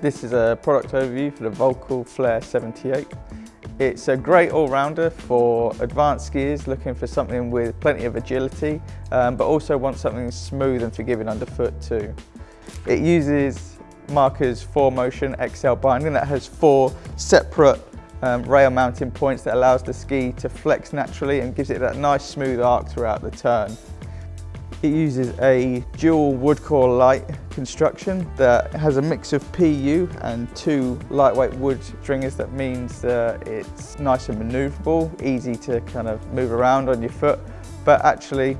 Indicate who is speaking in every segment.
Speaker 1: This is a product overview for the Volkl Flair 78. It's a great all-rounder for advanced skiers looking for something with plenty of agility, um, but also want something smooth and forgiving underfoot too. It uses Marker's 4Motion XL binding that has four separate um, rail mounting points that allows the ski to flex naturally and gives it that nice smooth arc throughout the turn. It uses a dual wood core light construction that has a mix of PU and two lightweight wood stringers that means that it's nice and maneuverable, easy to kind of move around on your foot, but actually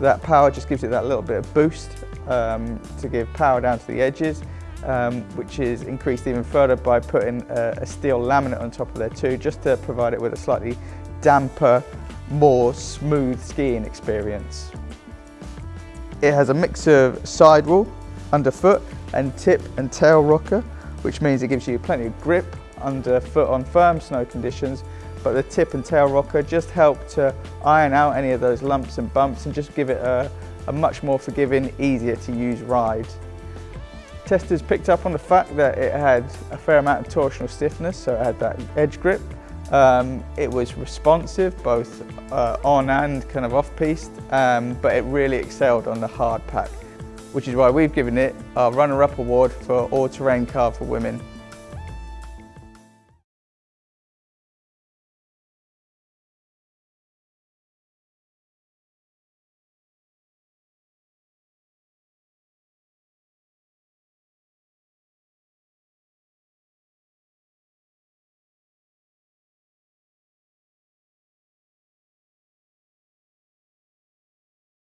Speaker 1: that power just gives it that little bit of boost um, to give power down to the edges, um, which is increased even further by putting a, a steel laminate on top of there too, just to provide it with a slightly damper, more smooth skiing experience. It has a mix of sidewall, underfoot and tip and tail rocker, which means it gives you plenty of grip underfoot on firm snow conditions, but the tip and tail rocker just help to iron out any of those lumps and bumps and just give it a, a much more forgiving, easier to use ride. Testers picked up on the fact that it had a fair amount of torsional stiffness, so it had that edge grip, um, it was responsive, both uh, on and kind of off-piste, um, but it really excelled on the hard pack, which is why we've given it our runner-up award for all-terrain car for women.